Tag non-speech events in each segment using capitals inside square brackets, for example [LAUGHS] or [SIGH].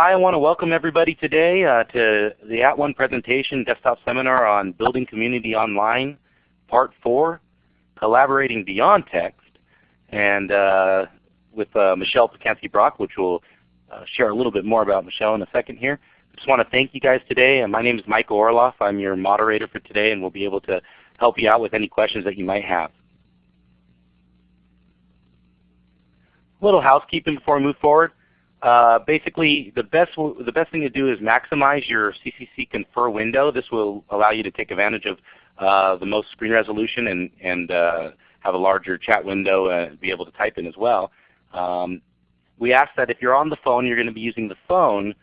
Hi, I want to welcome everybody today uh, to the @ONE presentation desktop seminar on Building Community Online, Part 4, Collaborating Beyond Text, and uh, with uh, Michelle Pacansky-Brock, which we'll uh, share a little bit more about Michelle in a second here. I just want to thank you guys today. And my name is Micah Orloff. I'm your moderator for today and we'll be able to help you out with any questions that you might have. A little housekeeping before we move forward. Uh, basically, the best the best thing to do is maximize your CCC Confer window. This will allow you to take advantage of uh, the most screen resolution and and uh, have a larger chat window and be able to type in as well. Um, we ask that if you're on the phone, you're going to be using the phone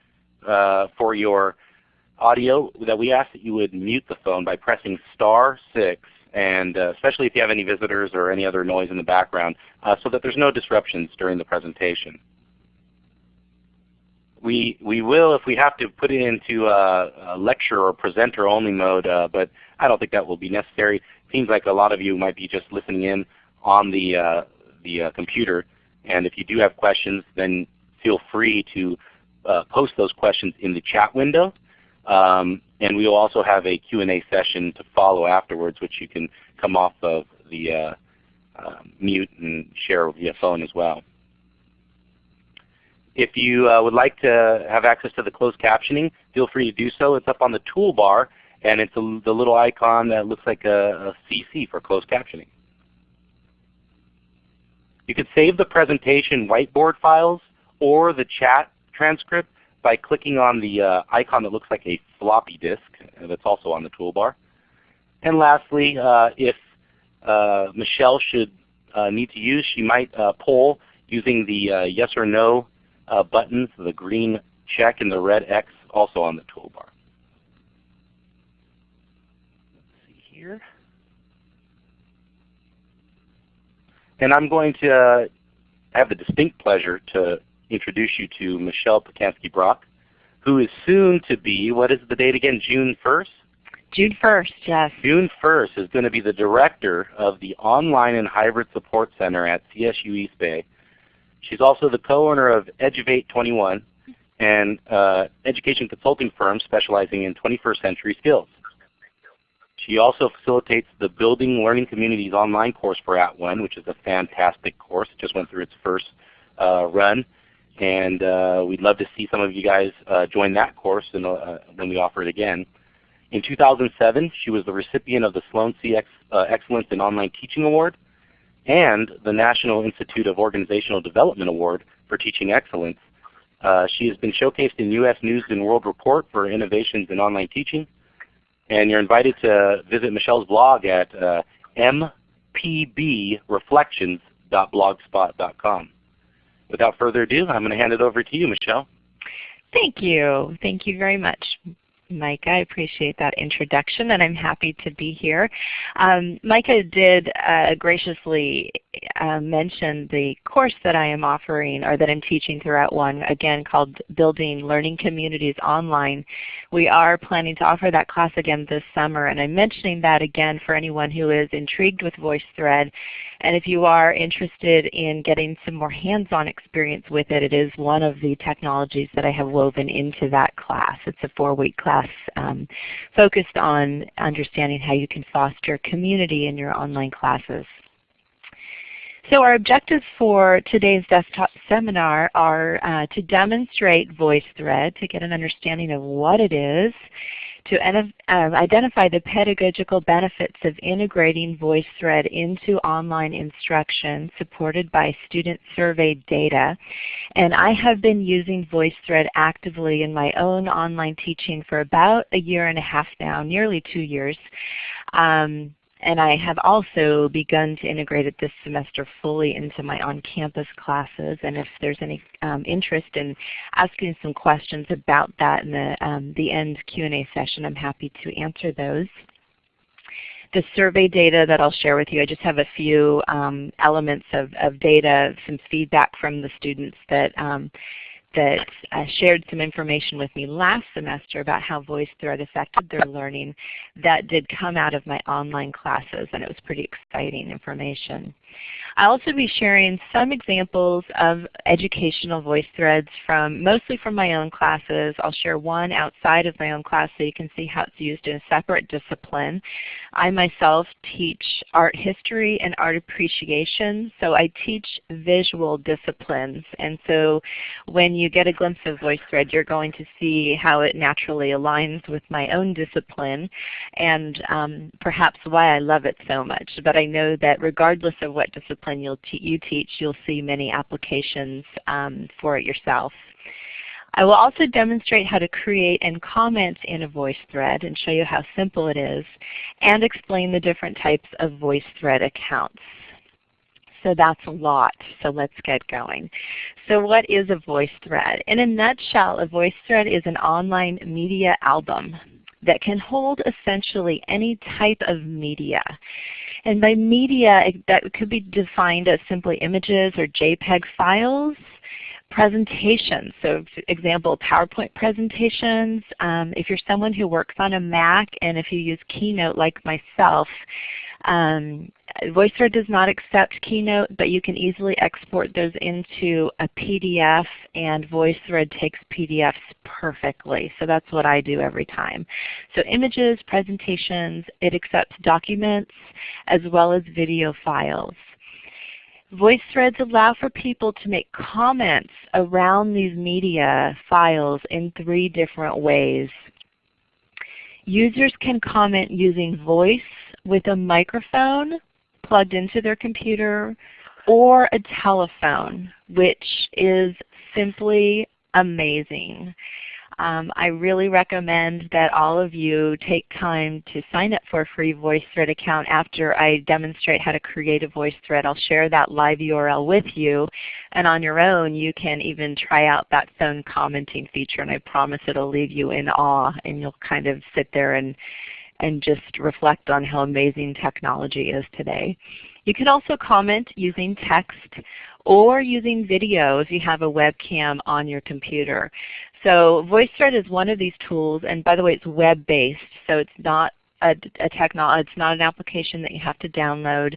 uh, for your audio. That we ask that you would mute the phone by pressing star six and uh, especially if you have any visitors or any other noise in the background, uh, so that there's no disruptions during the presentation we we will if we have to put it into a, a lecture or presenter only mode, uh, but I don't think that will be necessary. Seems like a lot of you might be just listening in on the uh, the uh, computer, and if you do have questions, then feel free to uh, post those questions in the chat window. Um, and we will also have a Q&A session to follow afterwards, which you can come off of the uh, uh, mute and share via phone as well. If you uh, would like to have access to the closed captioning, feel free to do so. It's up on the toolbar and it's a, the little icon that looks like a, a CC for closed captioning. You could save the presentation whiteboard files or the chat transcript by clicking on the uh, icon that looks like a floppy disk that's also on the toolbar. And lastly, uh, if uh, Michelle should uh, need to use, she might uh, poll using the uh, yes or no uh, buttons, the green check and the red X also on the toolbar. Let's see here. And I'm going to uh, have the distinct pleasure to introduce you to Michelle Pacansky-Brock, who is soon to be, what is the date again, June 1st? June 1st, yes. June 1st is going to be the director of the Online and Hybrid Support Center at CSU East Bay She's also the co-owner of Eduvate 21, an uh, education consulting firm specializing in 21st century skills. She also facilitates the Building Learning Communities online course for @ONE, which is a fantastic course. It just went through its first uh, run. And uh, we'd love to see some of you guys uh, join that course uh, when we offer it again. In 2007, she was the recipient of the Sloan C Ex uh, Excellence in Online Teaching Award and the National Institute of Organizational Development Award for Teaching Excellence. Uh, she has been showcased in U.S. News and World Report for innovations in online teaching. And you're invited to visit Michelle's blog at uh, mpbreflections.blogspot.com. Without further ado, I'm going to hand it over to you, Michelle. Thank you. Thank you very much. Micah. I appreciate that introduction and I'm happy to be here. Um, Micah did uh, graciously uh, mention the course that I am offering or that I'm teaching throughout one, again called Building Learning Communities Online. We are planning to offer that class again this summer and I'm mentioning that again for anyone who is intrigued with VoiceThread and if you are interested in getting some more hands-on experience with it, it is one of the technologies that I have woven into that class. It's a four-week class um, focused on understanding how you can foster community in your online classes. So our objectives for today's desktop seminar are uh, to demonstrate VoiceThread, to get an understanding of what it is, to um, identify the pedagogical benefits of integrating VoiceThread into online instruction supported by student survey data. And I have been using VoiceThread actively in my own online teaching for about a year and a half now, nearly two years. Um, and I have also begun to integrate it this semester fully into my on-campus classes. And if there's any um, interest in asking some questions about that in the, um, the end Q&A session, I'm happy to answer those. The survey data that I'll share with you, I just have a few um, elements of, of data, some feedback from the students that um, that uh, shared some information with me last semester about how VoiceThread affected their learning that did come out of my online classes and it was pretty exciting information. I'll also be sharing some examples of educational voice threads from mostly from my own classes. I'll share one outside of my own class so you can see how it's used in a separate discipline. I myself teach art history and art appreciation, so I teach visual disciplines. And so when you get a glimpse of VoiceThread, you're going to see how it naturally aligns with my own discipline and um, perhaps why I love it so much. But I know that regardless of what discipline you'll you teach, you'll see many applications um, for it yourself. I will also demonstrate how to create and comment in a VoiceThread and show you how simple it is, and explain the different types of VoiceThread accounts. So that's a lot, so let's get going. So what is a VoiceThread? In a nutshell, a VoiceThread is an online media album that can hold essentially any type of media. And by media, that could be defined as simply images or JPEG files, presentations. So for example, PowerPoint presentations. Um, if you're someone who works on a Mac and if you use Keynote like myself, um, VoiceThread does not accept Keynote, but you can easily export those into a PDF and VoiceThread takes PDFs perfectly. So that's what I do every time. So images, presentations, it accepts documents as well as video files. VoiceThreads allow for people to make comments around these media files in three different ways. Users can comment using voice with a microphone plugged into their computer or a telephone, which is simply amazing. Um, I really recommend that all of you take time to sign up for a free VoiceThread account after I demonstrate how to create a VoiceThread. I'll share that live URL with you. And on your own, you can even try out that phone commenting feature. And I promise it will leave you in awe and you'll kind of sit there and, and just reflect on how amazing technology is today. You can also comment using text or using video if you have a webcam on your computer. So VoiceThread is one of these tools, and by the way, it's web-based, so it's not a, a it's not an application that you have to download.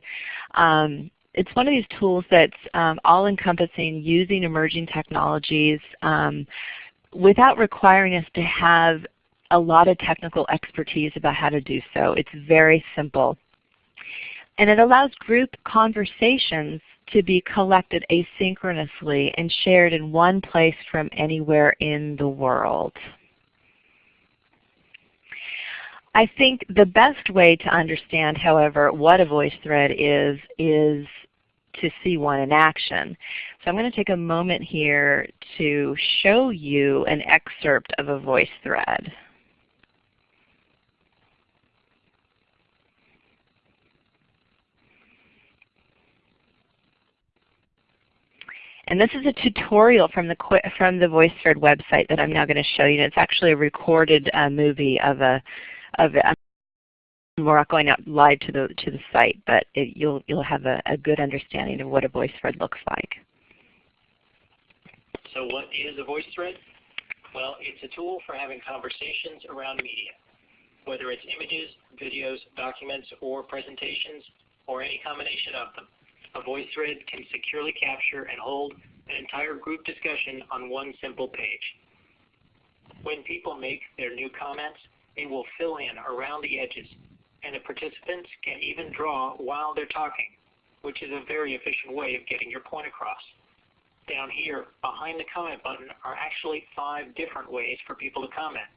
Um, it's one of these tools that's um, all-encompassing using emerging technologies um, without requiring us to have a lot of technical expertise about how to do so. It's very simple. And it allows group conversations to be collected asynchronously and shared in one place from anywhere in the world. I think the best way to understand, however, what a VoiceThread is, is to see one in action. So I'm going to take a moment here to show you an excerpt of a VoiceThread. And this is a tutorial from the from the VoiceThread website that I'm now going to show you. It's actually a recorded uh, movie of a of a, we're not going out live to the to the site, but it, you'll you'll have a, a good understanding of what a VoiceThread looks like. So what is a VoiceThread? Well, it's a tool for having conversations around media, whether it's images, videos, documents, or presentations, or any combination of them a VoiceThread can securely capture and hold an entire group discussion on one simple page. When people make their new comments, it will fill in around the edges, and the participants can even draw while they're talking, which is a very efficient way of getting your point across. Down here, behind the comment button, are actually five different ways for people to comment.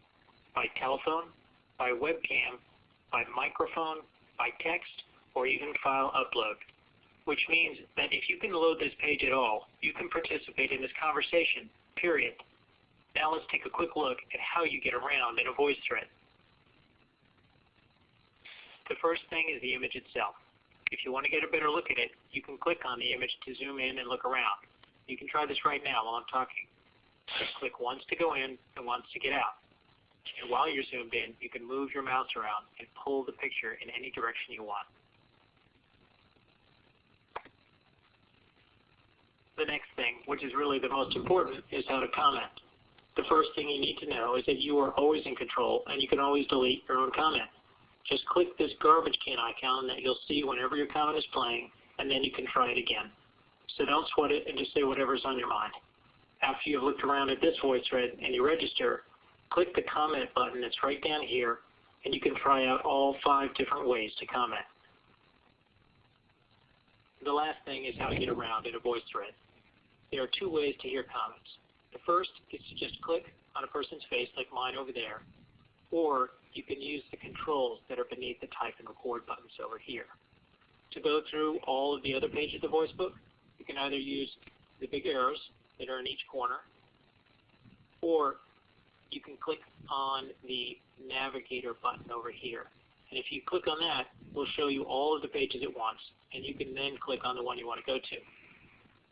By telephone, by webcam, by microphone, by text, or even file upload which means that if you can load this page at all, you can participate in this conversation, period. Now let's take a quick look at how you get around in a VoiceThread. The first thing is the image itself. If you want to get a better look at it, you can click on the image to zoom in and look around. You can try this right now while I'm talking. Just click once to go in and once to get out. And while you're zoomed in, you can move your mouse around and pull the picture in any direction you want. The next thing, which is really the most important, is how to comment. The first thing you need to know is that you are always in control and you can always delete your own comment. Just click this garbage can icon that you'll see whenever your comment is playing and then you can try it again. So don't sweat it and just say whatever's on your mind. After you've looked around at this VoiceThread and you register, click the comment button that's right down here, and you can try out all five different ways to comment. The last thing is how to get around in a VoiceThread. There are two ways to hear comments. The first is to just click on a person's face like mine over there, or you can use the controls that are beneath the type and record buttons over here. To go through all of the other pages of the voice book, you can either use the big arrows that are in each corner, or you can click on the navigator button over here. And if you click on that, we'll show you all of the pages at once, and you can then click on the one you want to go to.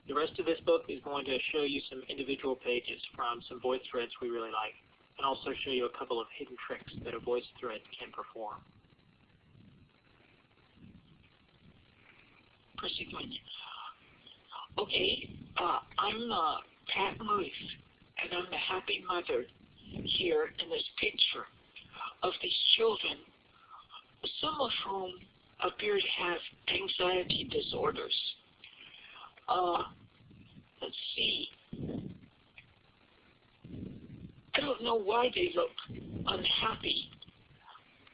The rest of this book is going to show you some individual pages from some voice threads we really like, and also show you a couple of hidden tricks that a voice thread can perform. Okay, uh, I'm uh, Pat Moose, and I'm the happy mother here in this picture of these children, some of whom appear to have anxiety disorders. Uh, let's see. I don't know why they look unhappy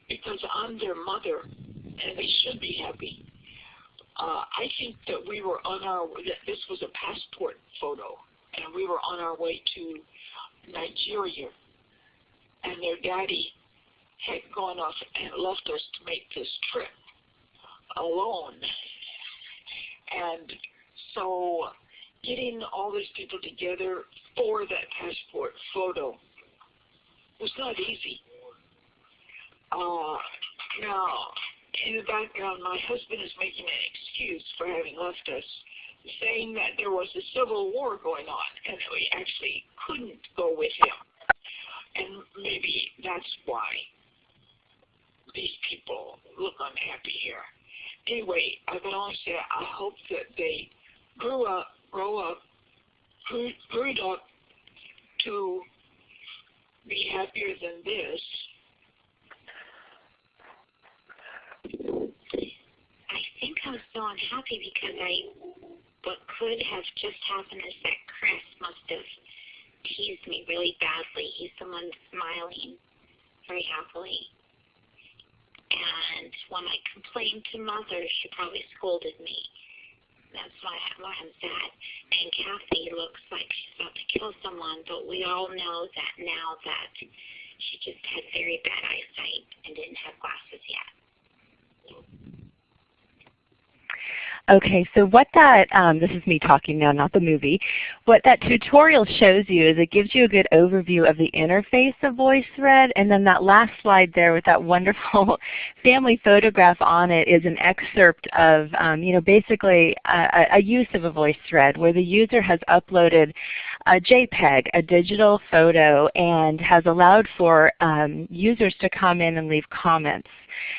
because I'm their mother and they should be happy. Uh, I think that we were on our that this was a passport photo and we were on our way to Nigeria and their daddy had gone off and left us to make this trip alone. And so getting all these people together for that passport photo was not easy. Uh, now, in the background, my husband is making an excuse for having left us, saying that there was a civil war going on and that we actually couldn't go with him. And maybe that's why these people look unhappy here. Anyway, I can only say I hope that they grew up, grow up, grew up to be happier than this. I think I was so unhappy because I, what could have just happened is that Chris must have teased me really badly. He's the one smiling very happily. And when I complained to mother, she probably scolded me. That's why, I'm sad. And Kathy looks like she's about to kill someone, but we all know that now that she just had very bad eyesight and didn't have glasses yet. Okay, so what that, um, this is me talking now, not the movie. What that tutorial shows you is it gives you a good overview of the interface of VoiceThread, and then that last slide there with that [LAUGHS] wonderful family photograph on it is an excerpt of, um, you know, basically a, a use of a VoiceThread where the user has uploaded a JPEG, a digital photo, and has allowed for um, users to come in and leave comments.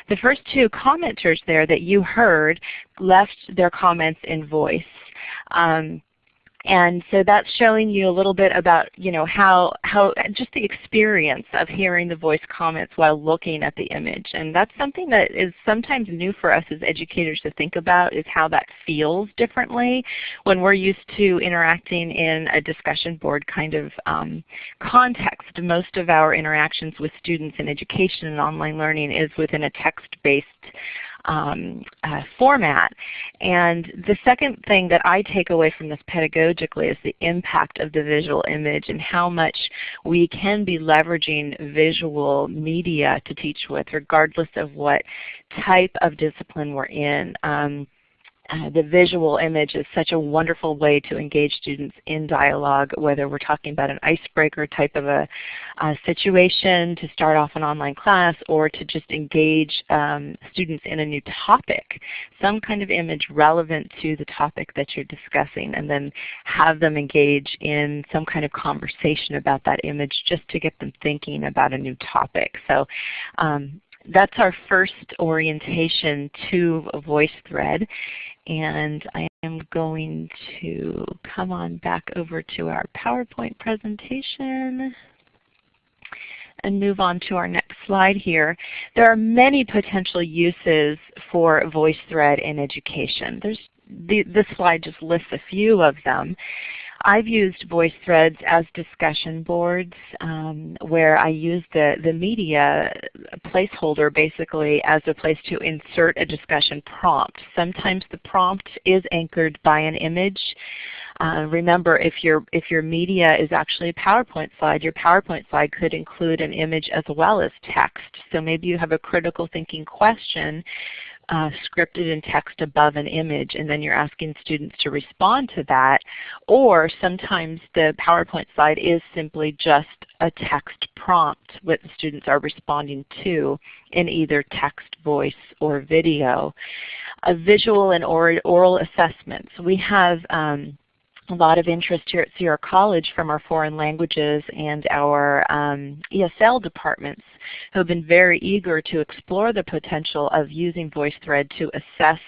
The first two commenters there that you heard left their comments in voice. Um, and so that's showing you a little bit about you know how how just the experience of hearing the voice comments while looking at the image. And that's something that is sometimes new for us as educators to think about is how that feels differently when we're used to interacting in a discussion board kind of um, context. Most of our interactions with students in education and online learning is within a text-based um, uh, format. And the second thing that I take away from this pedagogically is the impact of the visual image and how much we can be leveraging visual media to teach with regardless of what type of discipline we're in. Um, uh, the visual image is such a wonderful way to engage students in dialogue, whether we're talking about an icebreaker type of a, a situation to start off an online class or to just engage um, students in a new topic, some kind of image relevant to the topic that you're discussing and then have them engage in some kind of conversation about that image just to get them thinking about a new topic. So um, that's our first orientation to VoiceThread. And I am going to come on back over to our PowerPoint presentation and move on to our next slide here. There are many potential uses for VoiceThread in education. There's the, this slide just lists a few of them. I've used VoiceThreads as discussion boards um, where I use the, the media placeholder basically as a place to insert a discussion prompt. Sometimes the prompt is anchored by an image. Uh, remember, if your, if your media is actually a PowerPoint slide, your PowerPoint slide could include an image as well as text. So maybe you have a critical thinking question uh, scripted in text above an image and then you're asking students to respond to that. Or sometimes the PowerPoint slide is simply just a text prompt what the students are responding to in either text, voice, or video. A visual and oral assessments. We have um, a lot of interest here at Sierra College from our foreign languages and our um, ESL departments who have been very eager to explore the potential of using VoiceThread to assess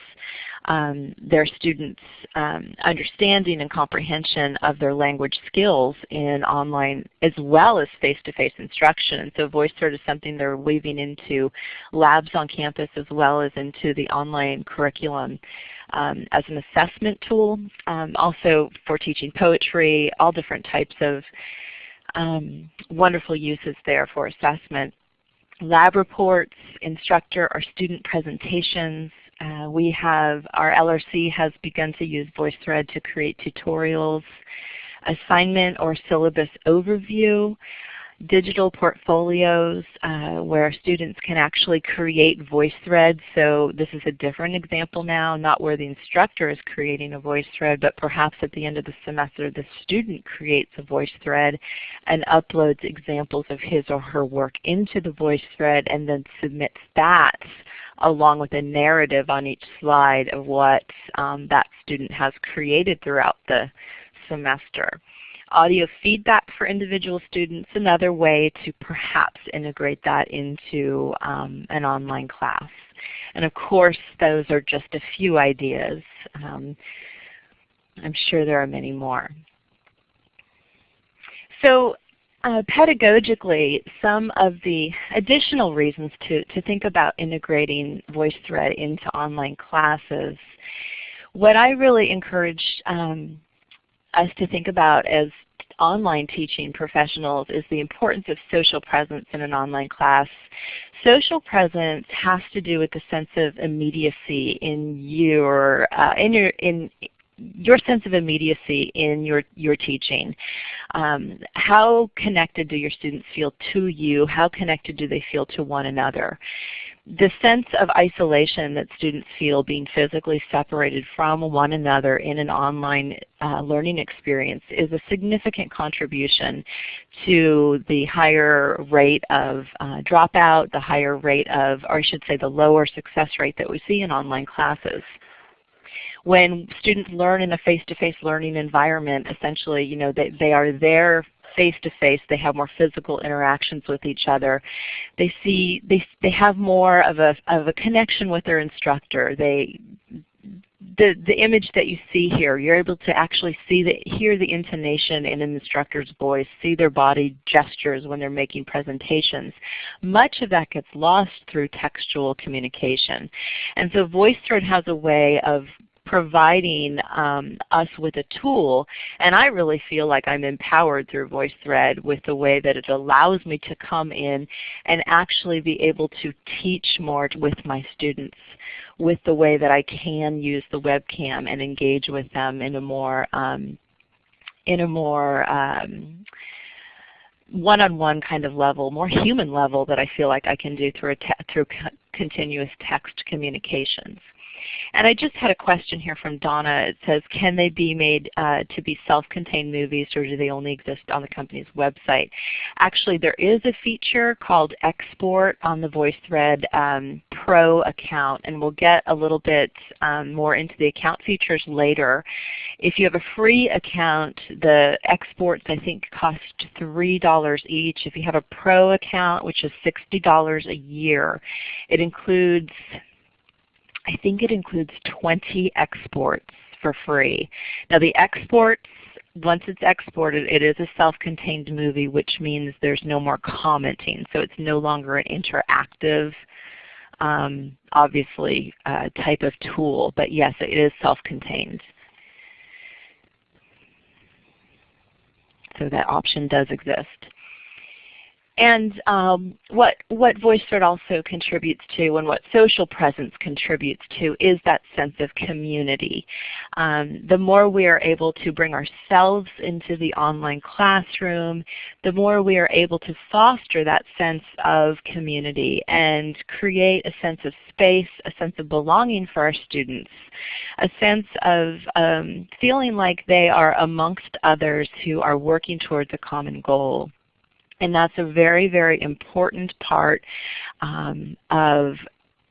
um, their students' um, understanding and comprehension of their language skills in online as well as face-to-face -face instruction. And so VoiceThread is something they're weaving into labs on campus as well as into the online curriculum um, as an assessment tool, um, also for teaching poetry, all different types of um, wonderful uses there for assessment. Lab reports, instructor or student presentations. Uh, we have, our LRC has begun to use VoiceThread to create tutorials, assignment or syllabus overview, digital portfolios uh, where students can actually create voice threads. So this is a different example now, not where the instructor is creating a VoiceThread, but perhaps at the end of the semester the student creates a VoiceThread and uploads examples of his or her work into the VoiceThread and then submits that along with a narrative on each slide of what um, that student has created throughout the semester. Audio feedback for individual students, another way to perhaps integrate that into um, an online class. And of course, those are just a few ideas. Um, I'm sure there are many more. So uh, pedagogically, some of the additional reasons to, to think about integrating VoiceThread into online classes, what I really encourage um, us to think about as online teaching professionals is the importance of social presence in an online class. Social presence has to do with the sense of immediacy in your uh, in your in your sense of immediacy in your, your teaching. Um, how connected do your students feel to you? How connected do they feel to one another? the sense of isolation that students feel being physically separated from one another in an online uh, learning experience is a significant contribution to the higher rate of uh, dropout, the higher rate of, or I should say the lower success rate that we see in online classes when students learn in a face-to-face -face learning environment, essentially, you know, they, they are there face-to-face. They have more physical interactions with each other. They see they they have more of a of a connection with their instructor. They the, the image that you see here, you're able to actually see the, hear the intonation in an instructor's voice, see their body gestures when they're making presentations. Much of that gets lost through textual communication. And so VoiceThread has a way of providing um, us with a tool. And I really feel like I'm empowered through VoiceThread with the way that it allows me to come in and actually be able to teach more with my students with the way that I can use the webcam and engage with them in a more um, in a more um, one-on-one -on -one kind of level, more human level that I feel like I can do through, through continuous text communications. And I just had a question here from Donna. It says, can they be made uh, to be self-contained movies or do they only exist on the company's website? Actually, there is a feature called Export on the VoiceThread um, Pro account, and we'll get a little bit um, more into the account features later. If you have a free account, the exports I think cost $3 each. If you have a Pro account, which is $60 a year, it includes I think it includes 20 exports for free. Now the exports, once it's exported, it is a self-contained movie, which means there's no more commenting. So it's no longer an interactive um, obviously uh, type of tool, but yes, it is self-contained. So that option does exist. And um, what, what VoiceThread also contributes to and what social presence contributes to is that sense of community. Um, the more we are able to bring ourselves into the online classroom, the more we are able to foster that sense of community and create a sense of space, a sense of belonging for our students, a sense of um, feeling like they are amongst others who are working towards a common goal. And that's a very, very important part um, of,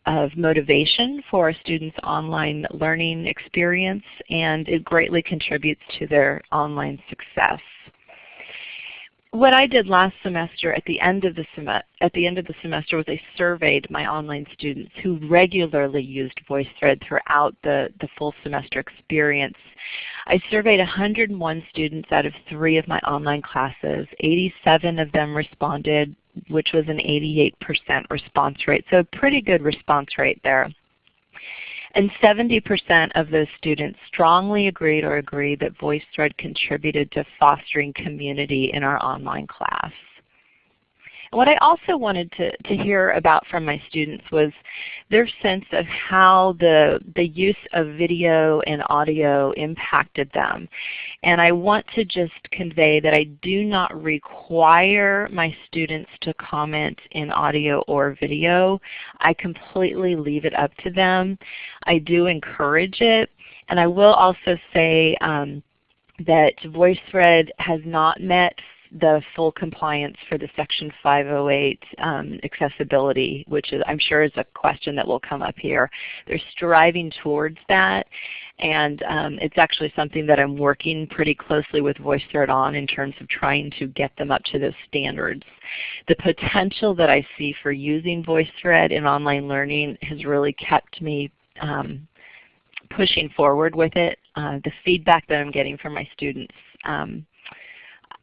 of motivation for a student's online learning experience and it greatly contributes to their online success what I did last semester at the end of the sem at the end of the semester was I surveyed my online students who regularly used VoiceThread throughout the, the full semester experience. I surveyed 101 students out of three of my online classes. 87 of them responded, which was an 88% response rate. So a pretty good response rate there. And 70% of those students strongly agreed or agreed that VoiceThread contributed to fostering community in our online class. What I also wanted to, to hear about from my students was their sense of how the, the use of video and audio impacted them. And I want to just convey that I do not require my students to comment in audio or video. I completely leave it up to them. I do encourage it. And I will also say um, that VoiceThread has not met the full compliance for the Section 508 um, accessibility, which is, I'm sure is a question that will come up here. They're striving towards that, and um, it's actually something that I'm working pretty closely with VoiceThread on in terms of trying to get them up to those standards. The potential that I see for using VoiceThread in online learning has really kept me um, pushing forward with it. Uh, the feedback that I'm getting from my students um,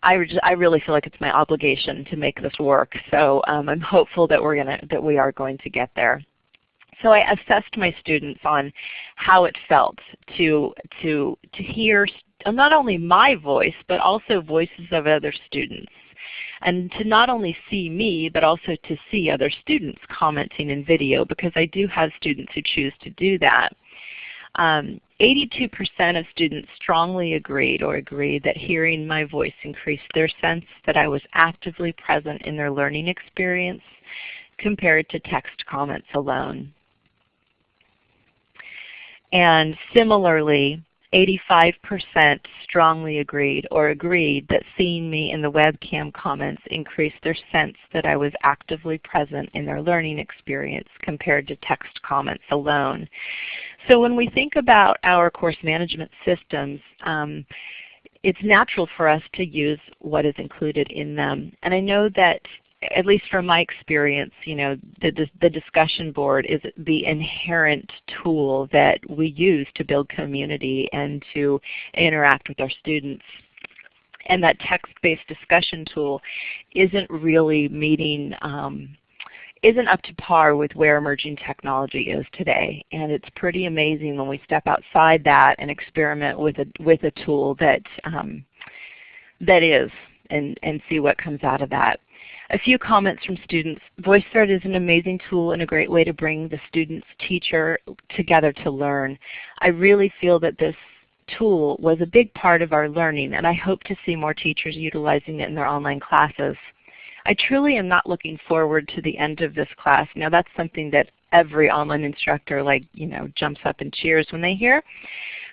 I, I really feel like it's my obligation to make this work. So um, I'm hopeful that we're gonna that we are going to get there. So I assessed my students on how it felt to to to hear not only my voice but also voices of other students and to not only see me, but also to see other students commenting in video because I do have students who choose to do that. 82% um, of students strongly agreed or agreed that hearing my voice increased their sense that I was actively present in their learning experience compared to text comments alone. And similarly, 85% strongly agreed or agreed that seeing me in the webcam comments increased their sense that I was actively present in their learning experience compared to text comments alone. So when we think about our course management systems, um, it's natural for us to use what is included in them. And I know that at least from my experience, you know, the, the discussion board is the inherent tool that we use to build community and to interact with our students. And that text-based discussion tool isn't really meeting um, isn't up to par with where emerging technology is today. And it's pretty amazing when we step outside that and experiment with a, with a tool that, um, that is and, and see what comes out of that. A few comments from students. VoiceThread is an amazing tool and a great way to bring the student's teacher together to learn. I really feel that this tool was a big part of our learning and I hope to see more teachers utilizing it in their online classes. I truly am not looking forward to the end of this class. Now that's something that every online instructor like, you know, jumps up and cheers when they hear.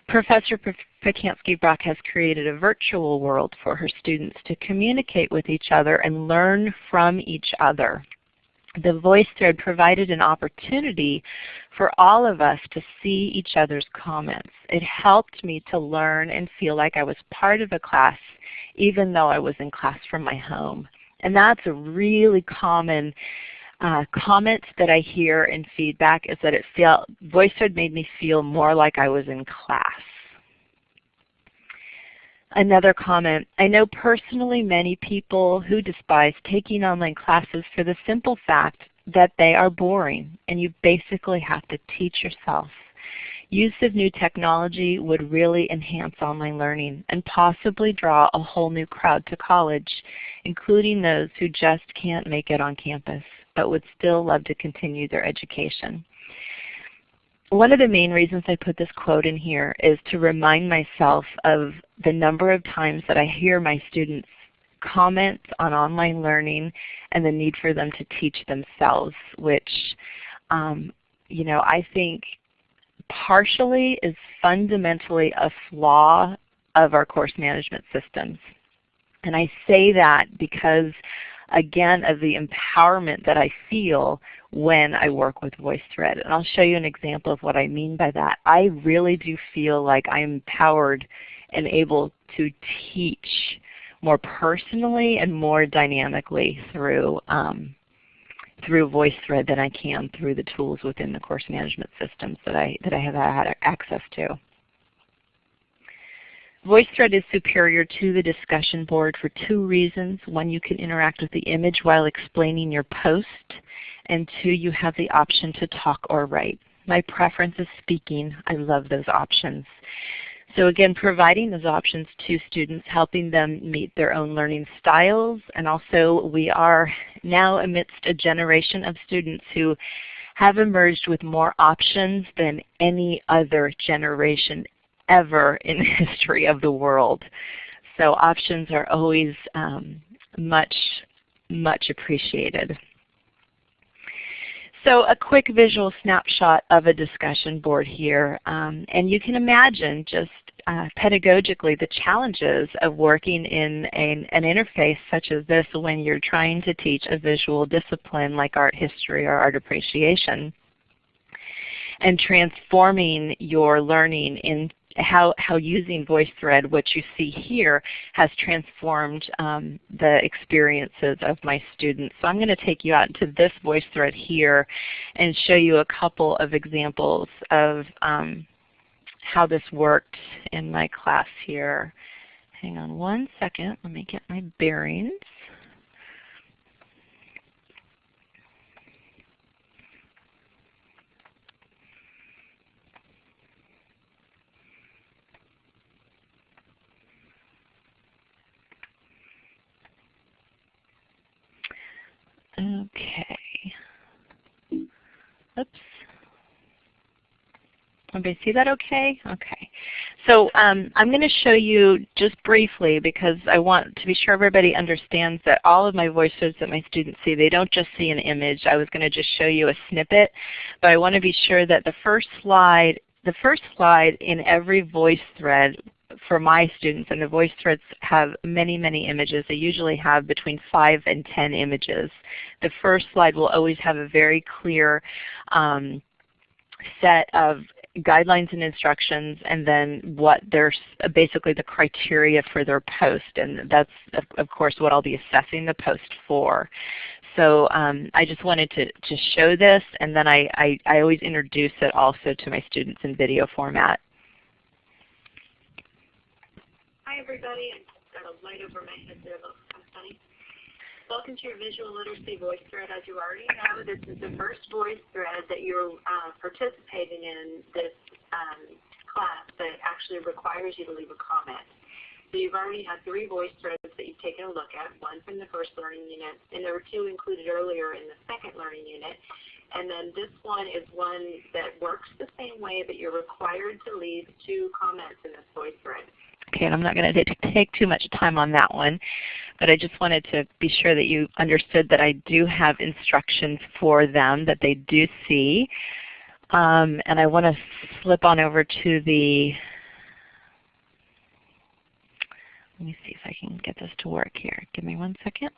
Professor Pacansky-Brock has created a virtual world for her students to communicate with each other and learn from each other. The VoiceThread provided an opportunity for all of us to see each other's comments. It helped me to learn and feel like I was part of a class even though I was in class from my home. And that's a really common uh, comment that I hear in feedback is that it felt VoiceThread made me feel more like I was in class. Another comment, I know personally many people who despise taking online classes for the simple fact that they are boring and you basically have to teach yourself. Use of new technology would really enhance online learning and possibly draw a whole new crowd to college, including those who just can't make it on campus but would still love to continue their education. One of the main reasons I put this quote in here is to remind myself of the number of times that I hear my students comment on online learning and the need for them to teach themselves, which um, you know, I think partially is fundamentally a flaw of our course management systems. And I say that because again of the empowerment that I feel when I work with VoiceThread. And I'll show you an example of what I mean by that. I really do feel like I'm empowered and able to teach more personally and more dynamically through um, through VoiceThread than I can through the tools within the course management systems that I, that I have had access to. VoiceThread is superior to the discussion board for two reasons. One, you can interact with the image while explaining your post, and two, you have the option to talk or write. My preference is speaking. I love those options. So again, providing those options to students, helping them meet their own learning styles, and also we are now amidst a generation of students who have emerged with more options than any other generation ever in the [LAUGHS] history of the world. So options are always um, much, much appreciated. So a quick visual snapshot of a discussion board here. Um, and you can imagine just uh, pedagogically the challenges of working in an, an, interface such as this when you're trying to teach a visual discipline like art history or art appreciation and transforming your learning in, how, how using VoiceThread, what you see here, has transformed um, the experiences of my students. So I'm going to take you out into this VoiceThread here and show you a couple of examples of um, how this worked in my class here. Hang on one second. Let me get my bearings. Okay. Oops. Everybody see that okay? Okay. So um, I'm going to show you just briefly because I want to be sure everybody understands that all of my voices that my students see, they don't just see an image. I was going to just show you a snippet, but I want to be sure that the first slide, the first slide in every voice thread for my students, and the voice threads have many, many images. They usually have between 5 and 10 images. The first slide will always have a very clear um, set of guidelines and instructions and then what their basically the criteria for their post and that's of, of course what I'll be assessing the post for. So um, I just wanted to, to show this and then I, I, I always introduce it also to my students in video format. Hi everybody. I got a light over my head there. Looks kind of funny. Welcome to your Visual Literacy Voice Thread. As you already know, this is the first voice thread that you're uh, participating in this um, class that actually requires you to leave a comment. So you've already had three voice threads that you've taken a look at, one from the first learning unit, and there were two included earlier in the second learning unit. And then this one is one that works the same way, but you're required to leave two comments in this voice thread. Okay, and I'm not going to take too much time on that one, but I just wanted to be sure that you understood that I do have instructions for them that they do see. Um, and I want to flip on over to the, let me see if I can get this to work here. Give me one second.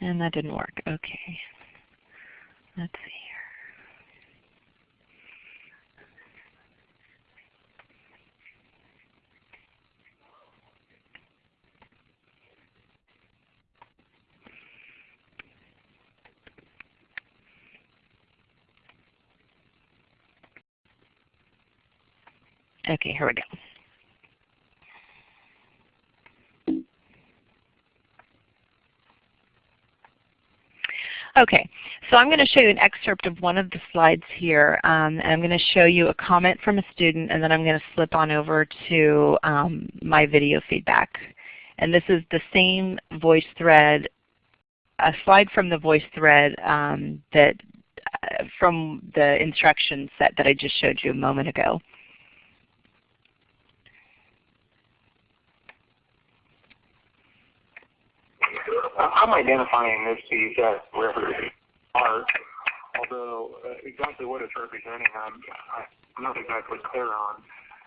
And that didn't work. Okay. Let's see here. Okay, here we go. Okay, so I'm going to show you an excerpt of one of the slides here. Um, and I'm going to show you a comment from a student and then I'm going to flip on over to um, my video feedback. And this is the same voice thread, a slide from the voice thread um, that uh, from the instruction set that I just showed you a moment ago. I'm identifying this piece as representing art, although uh, exactly what it's representing I'm, I'm not exactly clear on.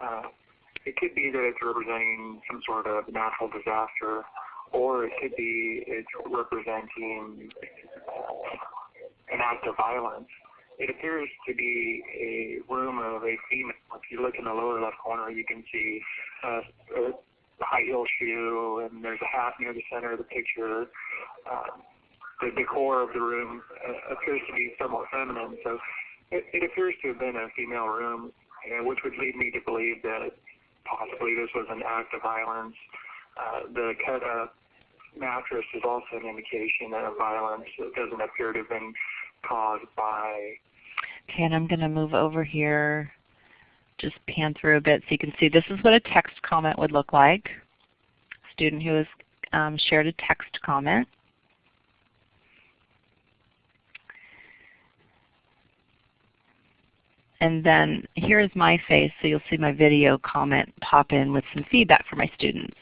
Uh, it could be that it's representing some sort of natural disaster, or it could be it's representing an act of violence. It appears to be a room of a female. If you look in the lower left corner, you can see uh, a high heel shoe, and there's a hat near the center of the picture. Um, the decor of the room uh, appears to be somewhat feminine, so it, it appears to have been a female room, uh, which would lead me to believe that possibly this was an act of violence. Uh, the cut up mattress is also an indication of violence. It doesn't appear to have been caused by. Okay, and I'm going to move over here just pan through a bit so you can see this is what a text comment would look like. Student who has um, shared a text comment. And then here is my face, so you'll see my video comment pop in with some feedback for my students.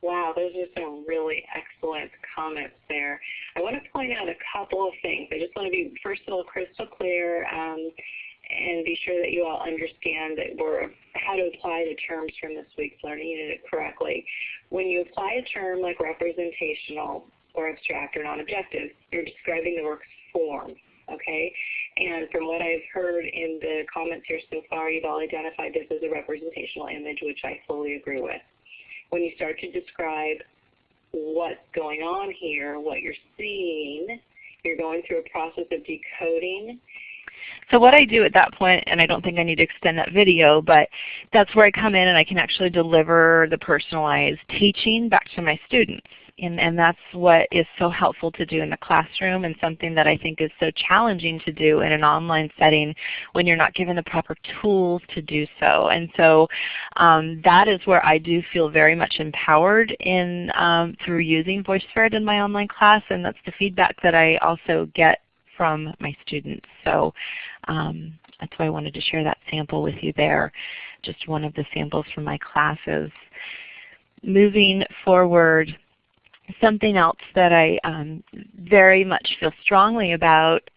Wow, those are some really excellent comments there. I want to point out a couple of things. I just want to be, first of all, crystal clear. Um, and be sure that you all understand that we're how to apply the terms from this week's learning unit correctly. When you apply a term like representational or abstract or non-objective, you're describing the work's form, okay? And from what I've heard in the comments here so far, you've all identified this as a representational image, which I fully agree with. When you start to describe what's going on here, what you're seeing, you're going through a process of decoding so what I do at that point, and I don't think I need to extend that video, but that's where I come in and I can actually deliver the personalized teaching back to my students. And, and that's what is so helpful to do in the classroom and something that I think is so challenging to do in an online setting when you're not given the proper tools to do so. And so um, that is where I do feel very much empowered in um, through using VoiceThread in my online class and that's the feedback that I also get from my students. So um, that's why I wanted to share that sample with you there, just one of the samples from my classes. Moving forward, something else that I um, very much feel strongly about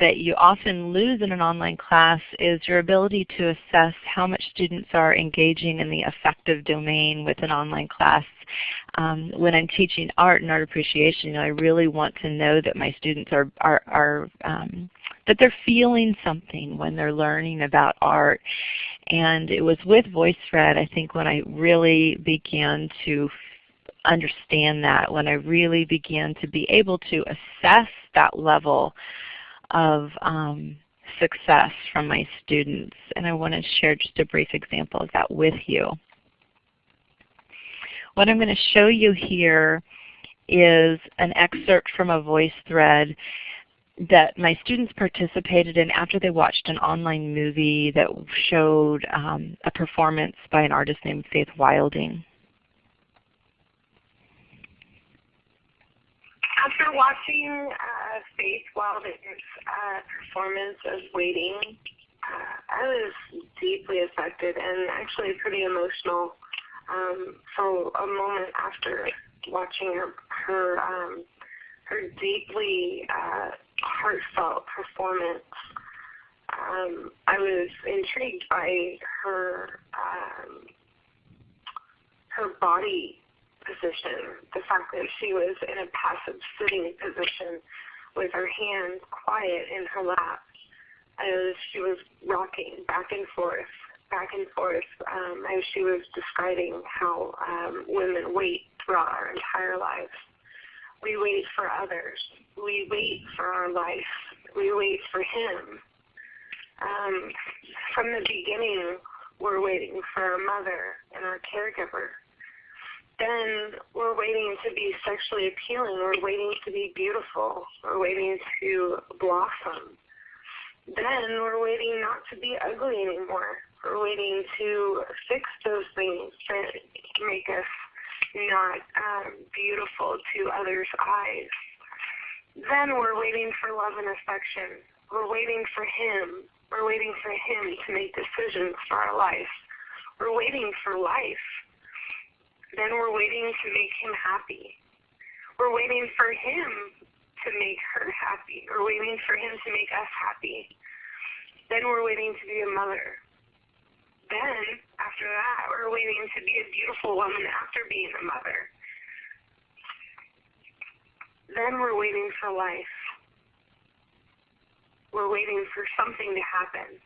that you often lose in an online class is your ability to assess how much students are engaging in the affective domain with an online class. Um, when I'm teaching art and art appreciation, you know, I really want to know that my students are, are, are um, that they're feeling something when they're learning about art. And it was with VoiceThread, I think, when I really began to understand that, when I really began to be able to assess that level of um, success from my students. And I want to share just a brief example of that with you. What I'm going to show you here is an excerpt from a voice thread that my students participated in after they watched an online movie that showed um, a performance by an artist named Faith Wilding. After watching uh, Faith Wilding's uh, performance of Waiting, uh, I was deeply affected and actually pretty emotional um, for a moment after watching her her, um, her deeply uh, heartfelt performance. Um, I was intrigued by her um, her body position, the fact that she was in a passive sitting position with her hands quiet in her lap as she was rocking back and forth, back and forth, um, as she was describing how um, women wait throughout our entire lives. We wait for others. We wait for our life. We wait for Him. Um, from the beginning, we're waiting for our mother and our caregiver. Then we're waiting to be sexually appealing. We're waiting to be beautiful. We're waiting to blossom. Then we're waiting not to be ugly anymore. We're waiting to fix those things that make us not um, beautiful to others' eyes. Then we're waiting for love and affection. We're waiting for Him. We're waiting for Him to make decisions for our life. We're waiting for life. Then we're waiting to make Him happy. We're waiting for Him to make her happy. We're waiting for Him to make us happy. Then we're waiting to be a mother. Then, after that, we're waiting to be a beautiful woman after being a mother. Then we're waiting for life. We're waiting for something to happen.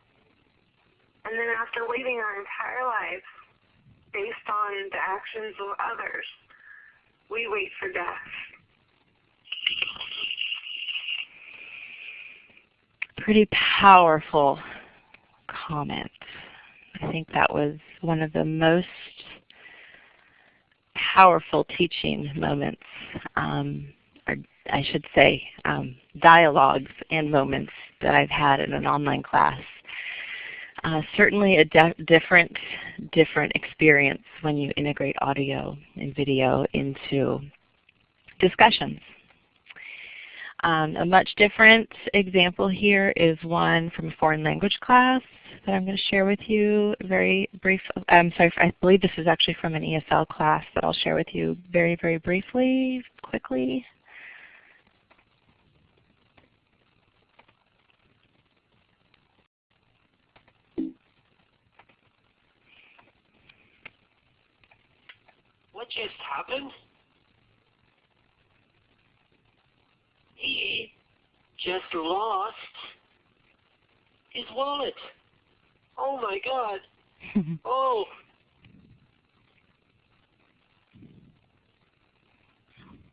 And then after waiting our entire lives, based on the actions of others, we wait for death. Pretty powerful comment. I think that was one of the most powerful teaching moments um, or I should say, um, dialogues and moments that I've had in an online class. Uh, certainly a different, different experience when you integrate audio and video into discussions. Um, a much different example here is one from a foreign language class that I'm going to share with you very brief. I'm sorry, I believe this is actually from an ESL class that I'll share with you very, very briefly, quickly. What just happened? He just lost his wallet. Oh my god. [LAUGHS] oh.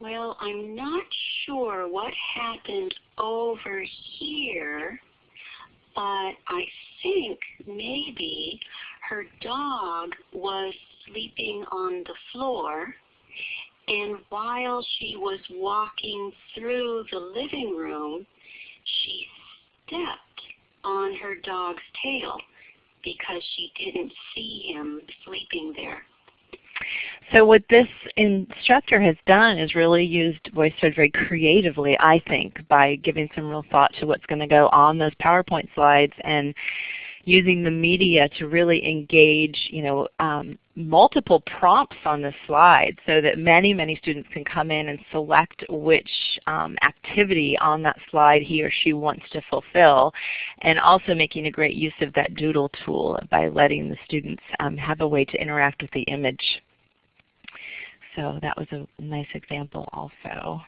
Well, I'm not sure what happened over here, but I think maybe her dog was sleeping on the floor. And while she was walking through the living room, she stepped on her dog's tail because she didn't see him sleeping there. So what this instructor has done is really used VoiceThread very creatively, I think, by giving some real thought to what's going to go on those PowerPoint slides and using the media to really engage you know, um, multiple prompts on the slide so that many, many students can come in and select which um, activity on that slide he or she wants to fulfill and also making a great use of that doodle tool by letting the students um, have a way to interact with the image. So that was a nice example also.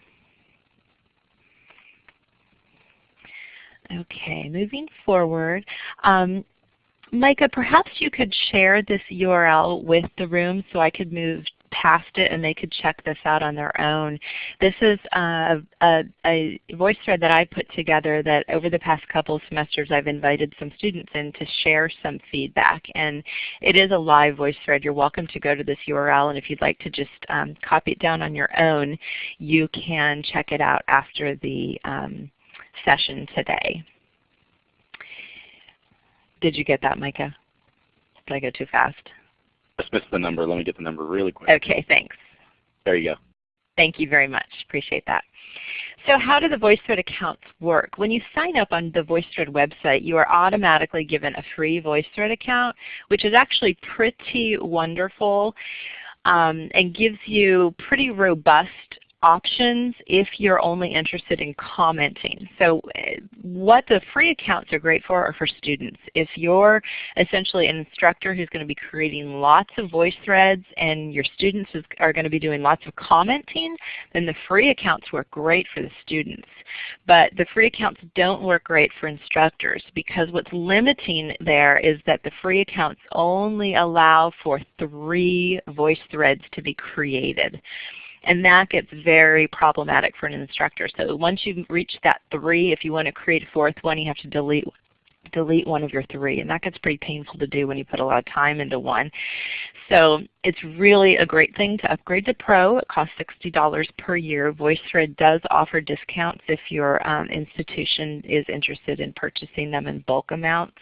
Okay, moving forward. Um, Micah, perhaps you could share this URL with the room so I could move past it and they could check this out on their own. This is a, a, a voice thread that I put together that over the past couple of semesters I've invited some students in to share some feedback. And it is a live voice thread. You're welcome to go to this URL and if you'd like to just um, copy it down on your own, you can check it out after the um, session today. Did you get that, Micah? Did I go too fast? Just missed the number. Let me get the number really quick. Okay, thanks. There you go. Thank you very much. Appreciate that. So how do the VoiceThread accounts work? When you sign up on the VoiceThread website, you are automatically given a free VoiceThread account, which is actually pretty wonderful um, and gives you pretty robust options if you're only interested in commenting. So uh, what the free accounts are great for are for students. If you're essentially an instructor who's going to be creating lots of voice threads and your students is, are going to be doing lots of commenting, then the free accounts work great for the students. But the free accounts don't work great for instructors because what's limiting there is that the free accounts only allow for three voice threads to be created. And that gets very problematic for an instructor. So once you reach that three, if you want to create a fourth one, you have to delete delete one of your three. And that gets pretty painful to do when you put a lot of time into one. So it's really a great thing to upgrade to Pro. It costs $60 per year. VoiceThread does offer discounts if your um, institution is interested in purchasing them in bulk amounts.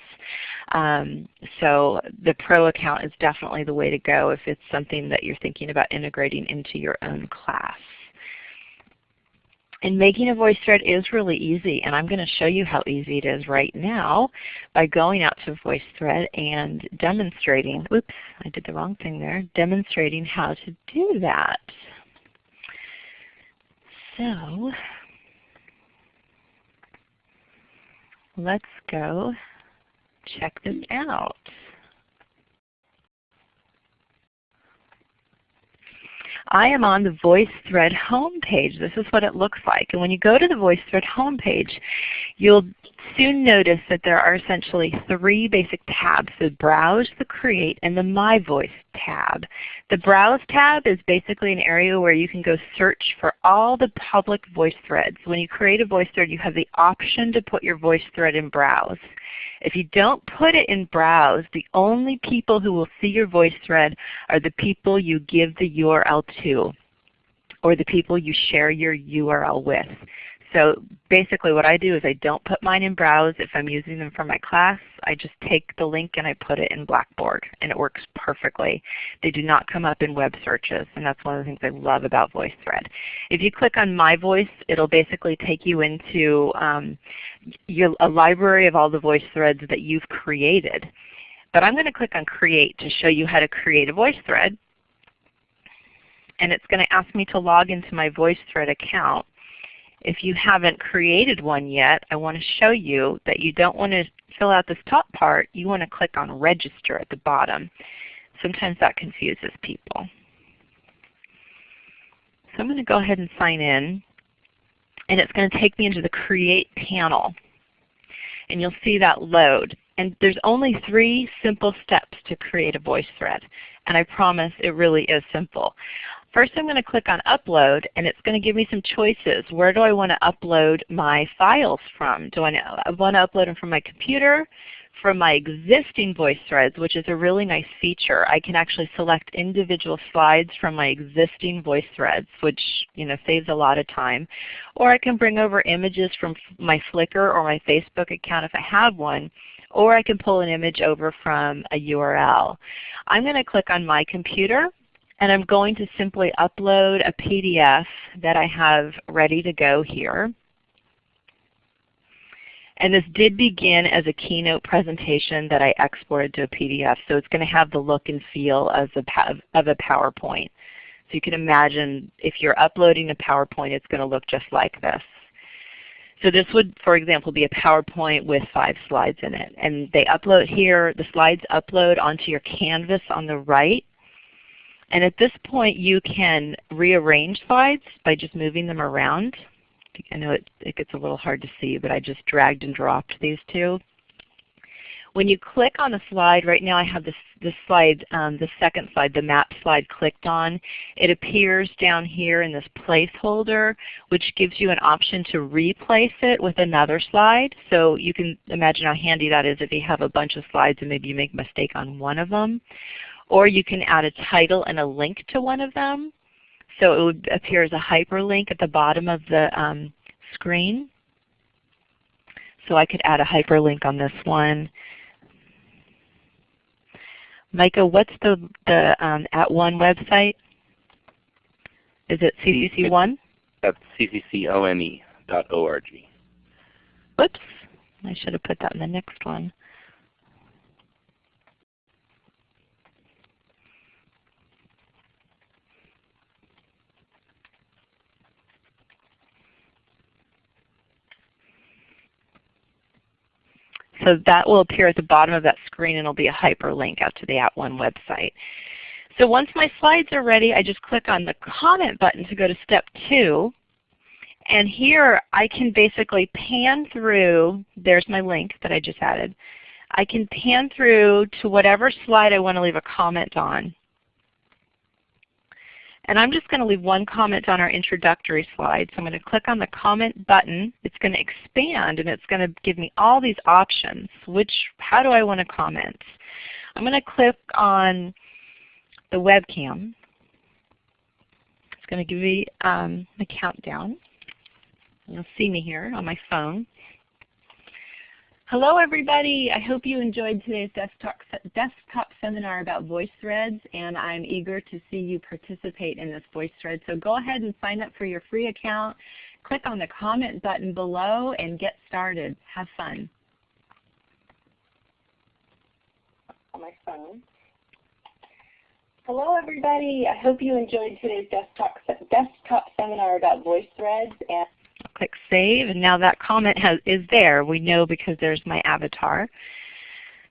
Um, so the Pro account is definitely the way to go if it's something that you're thinking about integrating into your own class. And making a VoiceThread is really easy, and I'm going to show you how easy it is right now by going out to VoiceThread and demonstrating, oops, I did the wrong thing there, demonstrating how to do that. So let's go check this out. I am on the VoiceThread homepage. This is what it looks like. And when you go to the VoiceThread homepage, you'll soon notice that there are essentially three basic tabs, the Browse, the Create, and the My Voice tab. The Browse tab is basically an area where you can go search for all the public voice threads. When you create a voice thread, you have the option to put your voice thread in Browse. If you don't put it in Browse, the only people who will see your VoiceThread are the people you give the URL to or the people you share your URL with. So basically what I do is I don't put mine in Browse. If I'm using them for my class, I just take the link and I put it in Blackboard and it works perfectly. They do not come up in web searches and that's one of the things I love about VoiceThread. If you click on My Voice, it'll basically take you into um, your, a library of all the voice threads that you've created. But I'm going to click on Create to show you how to create a voice thread. And it's going to ask me to log into my VoiceThread account. If you haven't created one yet, I want to show you that you don't want to fill out this top part. You want to click on Register at the bottom. Sometimes that confuses people. So I'm going to go ahead and sign in. And it's going to take me into the Create panel. And you'll see that load. And there's only three simple steps to create a voice thread. And I promise it really is simple. First I'm going to click on Upload and it's going to give me some choices. Where do I want to upload my files from? Do I want to upload them from my computer, from my existing VoiceThreads, which is a really nice feature. I can actually select individual slides from my existing VoiceThreads, which you know saves a lot of time. Or I can bring over images from my Flickr or my Facebook account if I have one, or I can pull an image over from a URL. I'm going to click on my computer and I'm going to simply upload a PDF that I have ready to go here. And this did begin as a keynote presentation that I exported to a PDF, so it's going to have the look and feel of a, of a PowerPoint. So you can imagine if you're uploading a PowerPoint, it's going to look just like this. So this would, for example, be a PowerPoint with five slides in it. And they upload here, the slides upload onto your Canvas on the right. And at this point you can rearrange slides by just moving them around. I know it, it gets a little hard to see, but I just dragged and dropped these two. When you click on the slide, right now I have this, this slide, um, the second slide, the map slide clicked on. It appears down here in this placeholder, which gives you an option to replace it with another slide. So you can imagine how handy that is if you have a bunch of slides and maybe you make a mistake on one of them. Or you can add a title and a link to one of them. So it would appear as a hyperlink at the bottom of the um, screen. So I could add a hyperlink on this one. Micah, what's the, the um, @ONE website? Is it CCC1? That's cccone.org. Whoops. I should have put that in the next one. So that will appear at the bottom of that screen and it will be a hyperlink out to the @ONE website. So once my slides are ready, I just click on the comment button to go to step two. And here I can basically pan through, there's my link that I just added. I can pan through to whatever slide I want to leave a comment on. And I'm just going to leave one comment on our introductory slide. So I'm going to click on the comment button. It's going to expand and it's going to give me all these options. Which, how do I want to comment? I'm going to click on the webcam. It's going to give me um, the countdown. You'll see me here on my phone. Hello everybody. I hope you enjoyed today's desktop, desktop seminar about VoiceThreads and I'm eager to see you participate in this VoiceThread. So go ahead and sign up for your free account. Click on the comment button below and get started. Have fun. On my phone. Hello everybody. I hope you enjoyed today's desktop, desktop seminar about VoiceThreads and click Save, and now that comment has, is there. We know because there's my avatar.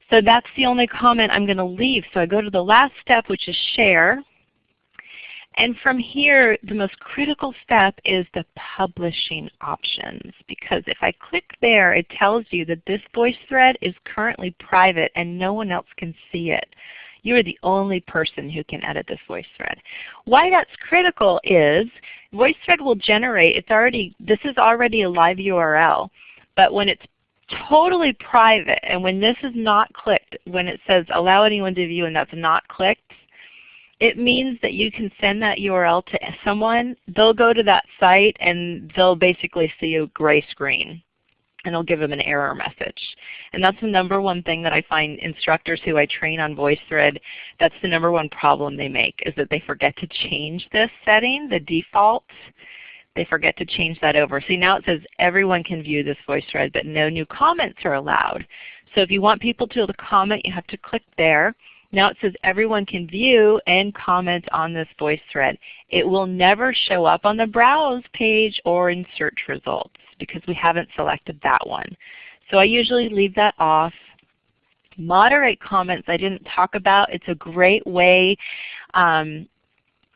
So that's the only comment I'm going to leave. So I go to the last step, which is Share. And from here, the most critical step is the publishing options. Because if I click there, it tells you that this voice thread is currently private and no one else can see it. You are the only person who can edit this VoiceThread. Why that's critical is VoiceThread will generate, it's already, this is already a live URL, but when it's totally private and when this is not clicked, when it says allow anyone to view and that's not clicked, it means that you can send that URL to someone, they'll go to that site and they'll basically see a gray screen and it'll give them an error message. And that's the number one thing that I find instructors who I train on VoiceThread, that's the number one problem they make is that they forget to change this setting, the default. They forget to change that over. See now it says everyone can view this VoiceThread but no new comments are allowed. So if you want people to, to comment you have to click there. Now it says everyone can view and comment on this VoiceThread. It will never show up on the Browse page or in search results because we haven't selected that one. So I usually leave that off. Moderate comments I didn't talk about. It's a great way um,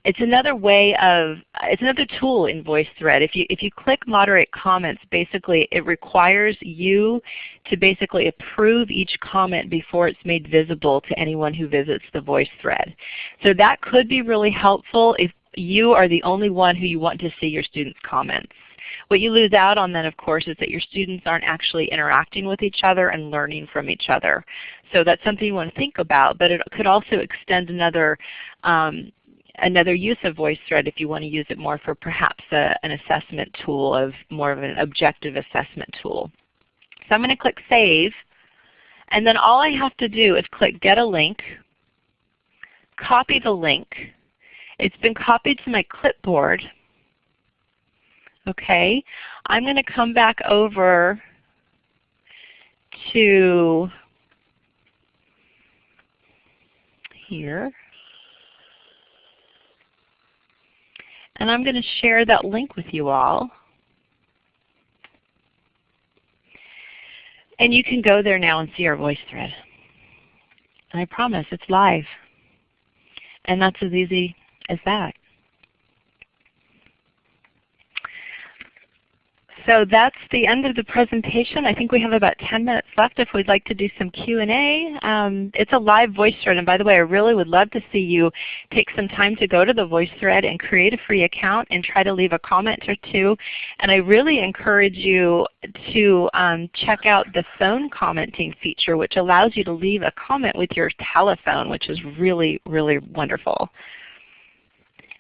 it's another way of, it's another tool in VoiceThread. If you, if you click moderate comments, basically it requires you to basically approve each comment before it's made visible to anyone who visits the VoiceThread. So that could be really helpful if you are the only one who you want to see your students' comments. What you lose out on then, of course, is that your students aren't actually interacting with each other and learning from each other. So that's something you want to think about, but it could also extend another um, another use of VoiceThread if you want to use it more for perhaps a, an assessment tool of more of an objective assessment tool. So I'm going to click Save, and then all I have to do is click Get a Link, copy the link. It's been copied to my clipboard. Okay, I'm going to come back over to here. And I'm going to share that link with you all. And you can go there now and see our voice thread. And I promise it's live. And that's as easy as that. So that's the end of the presentation. I think we have about 10 minutes left if we'd like to do some Q&A. Um, it's a live voice thread, and by the way, I really would love to see you take some time to go to the voice thread and create a free account and try to leave a comment or two. And I really encourage you to um, check out the phone commenting feature, which allows you to leave a comment with your telephone, which is really, really wonderful.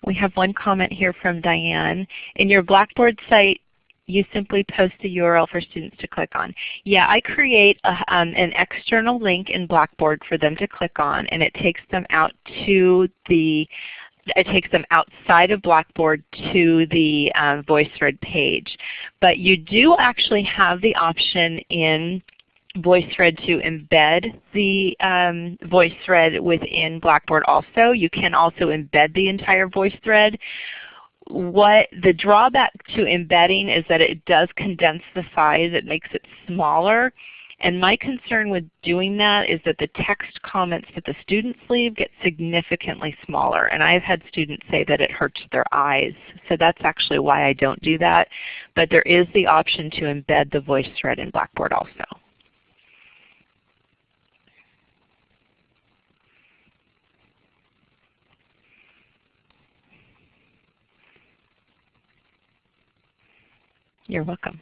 We have one comment here from Diane. In your Blackboard site, you simply post the URL for students to click on. Yeah, I create a, um, an external link in Blackboard for them to click on and it takes them out to the it takes them outside of Blackboard to the um, VoiceThread page. But you do actually have the option in VoiceThread to embed the um, VoiceThread within Blackboard also. You can also embed the entire VoiceThread what the drawback to embedding is that it does condense the size. It makes it smaller. And my concern with doing that is that the text comments that the students leave get significantly smaller. And I've had students say that it hurts their eyes. So that's actually why I don't do that. But there is the option to embed the voice thread in Blackboard also. You're welcome.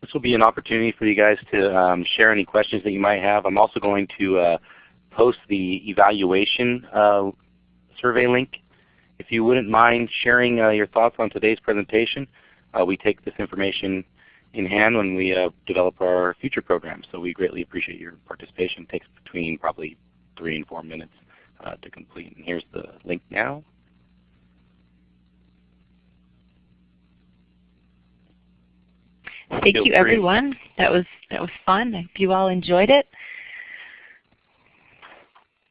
This will be an opportunity for you guys to um, share any questions that you might have. I'm also going to uh, post the evaluation uh, survey link. If you wouldn't mind sharing uh, your thoughts on today's presentation, uh, we take this information in hand when we uh, develop our future programs. So we greatly appreciate your participation. It takes between probably three and four minutes uh, to complete. And here's the link now. Thank Feel you free. everyone. That was that was fun. I hope you all enjoyed it.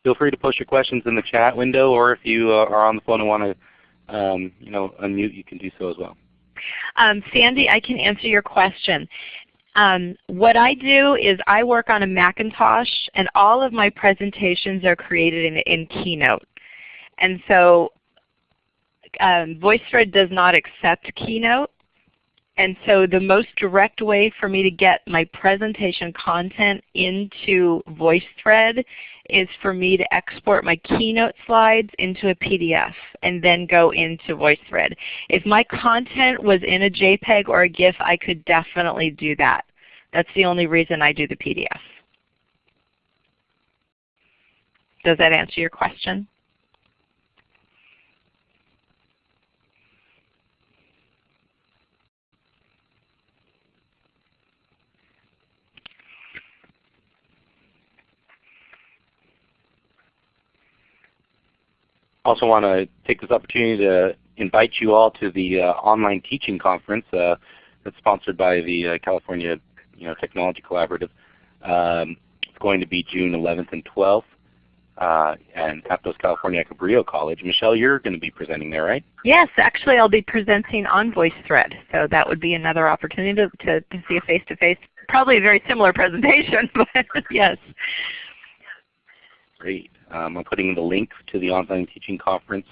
Feel free to post your questions in the chat window, or if you uh, are on the phone and want to um, you know, unmute, you can do so as well. Um, Sandy, I can answer your question. Um, what I do is I work on a Macintosh and all of my presentations are created in, in Keynote. And so um, VoiceThread does not accept Keynote. And so the most direct way for me to get my presentation content into VoiceThread is for me to export my Keynote slides into a PDF and then go into VoiceThread. If my content was in a JPEG or a GIF, I could definitely do that. That's the only reason I do the PDF. Does that answer your question? Also want to take this opportunity to invite you all to the uh, online teaching conference uh, that's sponsored by the uh, California you know, Technology Collaborative. Um, it's going to be June 11th and 12th uh, and Aptos California Cabrillo College. Michelle, you're going to be presenting there, right? Yes, actually I'll be presenting on VoiceThread. So that would be another opportunity to, to, to see a face-to-face, probably a very similar presentation, [LAUGHS] but yes. Great. Um, I'm putting the link to the online teaching conference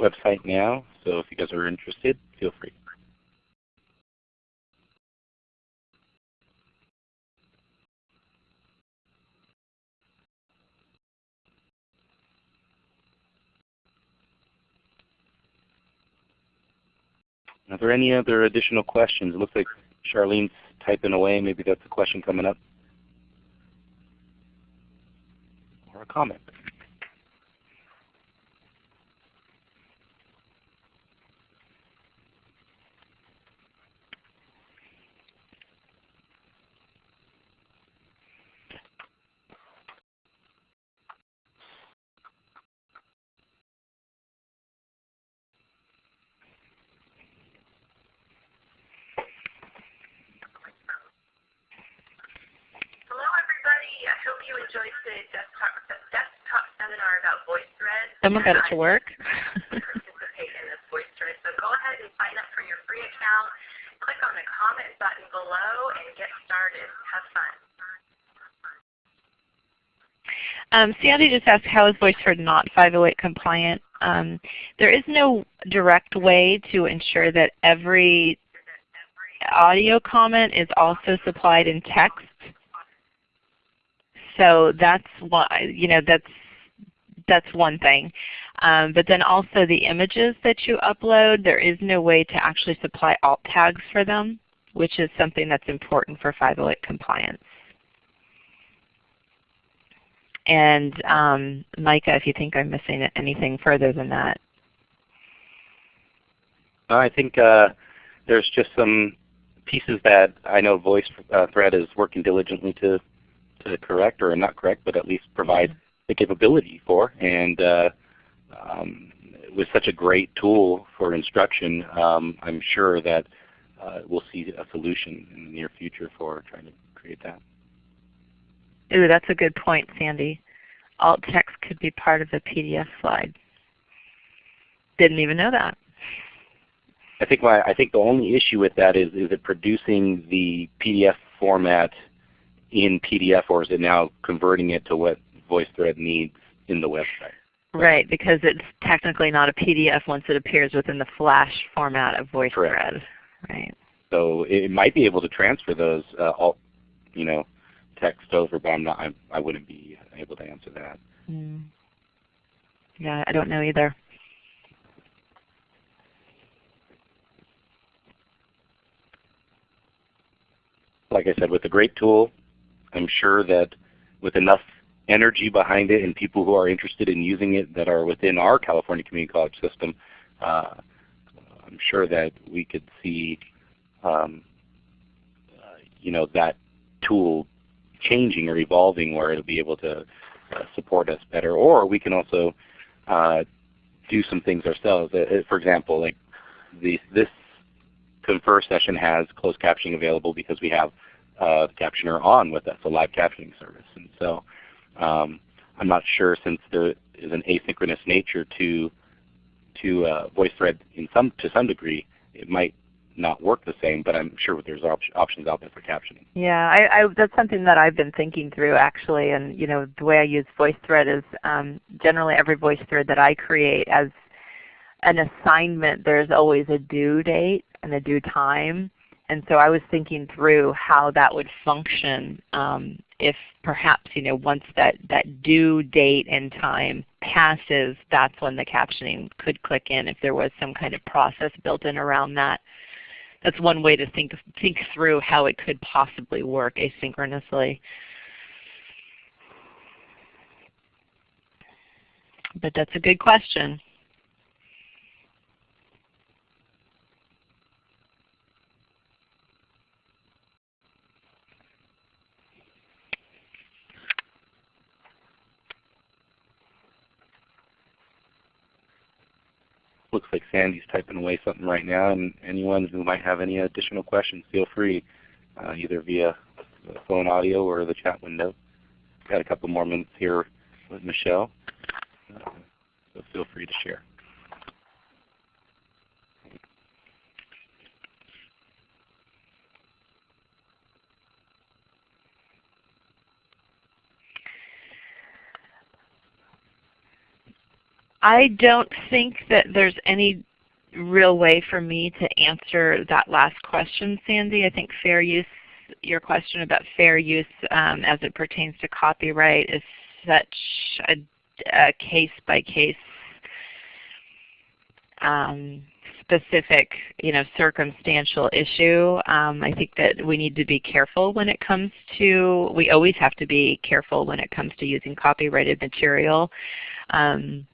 website now, so if you guys are interested, feel free. Are there any other additional questions? It looks like Charlene's typing away. Maybe that's a question coming up. Or a comment. Hello, everybody. I enjoyed the desktop, desktop seminar about VoiceThread. Someone got it to work. [LAUGHS] participate in this VoiceThread. So go ahead and sign up for your free account. Click on the comment button below and get started. Have fun. Um, Sandy just asked how is VoiceThread not 508 compliant? Um, there is no direct way to ensure that every audio comment is also supplied in text. So that's why you know that's that's one thing. Um, but then also the images that you upload, there is no way to actually supply alt tags for them, which is something that's important for 508 compliance. And um, Micah, if you think I'm missing anything further than that. I think uh, there's just some pieces that I know VoiceThread is working diligently to correct, or not correct, but at least provide the capability for. And uh, um, with such a great tool for instruction, um, I'm sure that uh, we'll see a solution in the near future for trying to create that. Ooh, that's a good point, Sandy. Alt text could be part of the PDF slide. Didn't even know that. I think my I think the only issue with that is is it producing the PDF format in PDF or is it now converting it to what VoiceThread needs in the website? Right, because it's technically not a PDF once it appears within the Flash format of VoiceThread. Correct. Right. So it might be able to transfer those uh, all, you know, text over, but I'm not. I, I wouldn't be able to answer that. Mm. Yeah, I don't know either. Like I said, with a great tool, I'm sure that with enough energy behind it and people who are interested in using it that are within our California Community College system, uh, I'm sure that we could see um, uh, you know, that tool changing or evolving where it'll be able to uh, support us better. Or we can also uh, do some things ourselves. Uh, uh, for example, like the, this Confer session has closed captioning available because we have the captioner on with us, a live captioning service. And so um, I'm not sure since there is an asynchronous nature to to uh, VoiceThread in some to some degree, it might not work the same, but I'm sure there's op options out there for captioning. Yeah, I, I, that's something that I've been thinking through actually, and you know the way I use VoiceThread is um, generally every VoiceThread that I create as an assignment, there's always a due date and a due time. And so I was thinking through how that would function um, if perhaps you know once that, that due date and time passes, that's when the captioning could click in if there was some kind of process built in around that that's one way to think think through how it could possibly work asynchronously. But that's a good question. Looks like Sandy's typing away something right now, and anyone who might have any additional questions, feel free, uh, either via phone audio or the chat window. Got a couple more minutes here with Michelle, uh, so feel free to share. I don't think that there's any real way for me to answer that last question, Sandy. I think fair use, your question about fair use um, as it pertains to copyright is such a, a case by case um, specific, you know, circumstantial issue. Um, I think that we need to be careful when it comes to, we always have to be careful when it comes to using copyrighted material. Um,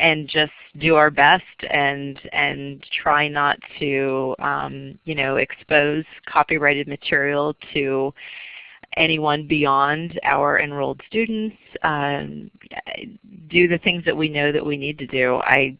and just do our best and and try not to um, you know expose copyrighted material to anyone beyond our enrolled students. Um, do the things that we know that we need to do. I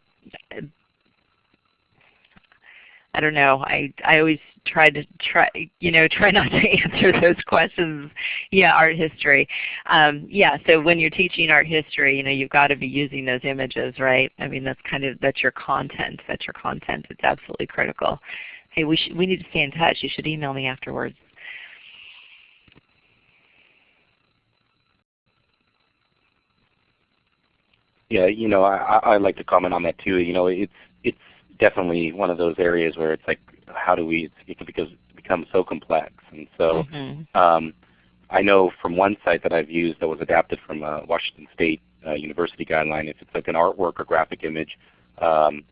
I don't know. I I always try to try you know try not to [LAUGHS] answer those questions. Yeah, art history. Um, yeah, so when you're teaching art history, you know you've got to be using those images, right? I mean that's kind of that's your content. That's your content. It's absolutely critical. Hey, we should we need to stay in touch. You should email me afterwards. Yeah, you know, I I like to comment on that too. You know, it's it's definitely one of those areas where it's like, how do we? It can because become so complex, and so mm-hmm. um, I know from one site that I've used that was adapted from a Washington State uh, University guideline. If it's like an artwork or graphic image, um,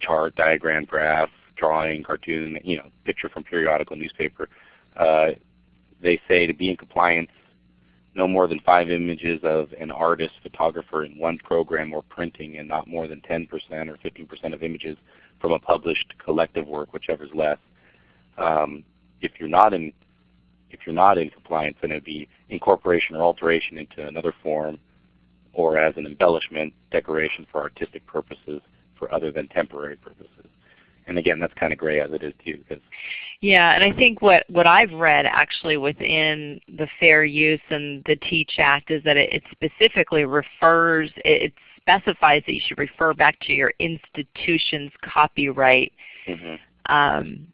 chart, diagram, graph, drawing, cartoon, you know, picture from periodical newspaper, uh, they say to be in compliance no more than five images of an artist, photographer in one program or printing, and not more than 10% or 15% of images from a published collective work, whichever is less. Um, if you're not in if you're not in compliance, then it would be incorporation or alteration into another form, or as an embellishment, decoration for artistic purposes, for other than temporary purposes and again, that's kind of gray as it is too. Yeah, and I think what, what I've read actually within the Fair Use and the TEACH Act is that it, it specifically refers, it, it, specifies that you should refer back to your institution's copyright mm -hmm. um,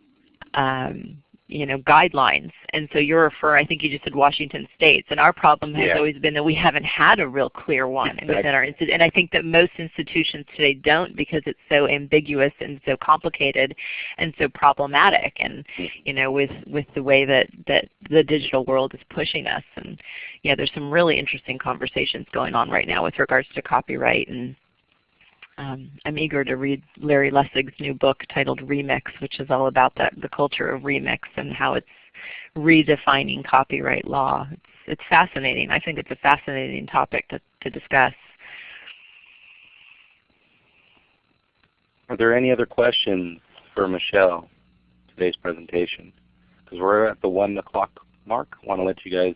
um, you know, guidelines. And so you're referring, I think you just said Washington States. And our problem has yeah. always been that we haven't had a real clear one exactly. within our institution. And I think that most institutions today don't because it's so ambiguous and so complicated and so problematic. And mm-hmm. you know, with with the way that that the digital world is pushing us. And yeah, there's some really interesting conversations going on right now with regards to copyright and um, I'm eager to read Larry Lessig's new book titled Remix, which is all about that, the culture of remix and how it's redefining copyright law. It's, it's fascinating. I think it's a fascinating topic to, to discuss. Are there any other questions for Michelle today's presentation? Because we're at the 1 o'clock mark. I want to let you guys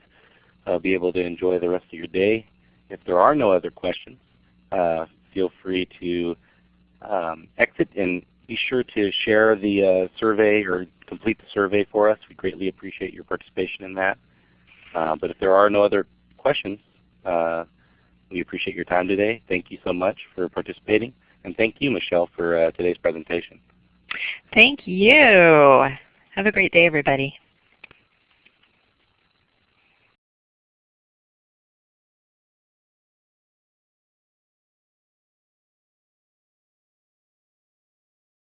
uh, be able to enjoy the rest of your day. If there are no other questions, uh, feel free to um, exit and be sure to share the uh, survey or complete the survey for us. We greatly appreciate your participation in that. Uh, but if there are no other questions, uh, we appreciate your time today. Thank you so much for participating. And thank you, Michelle, for uh, today's presentation. Thank you. Have a great day, everybody.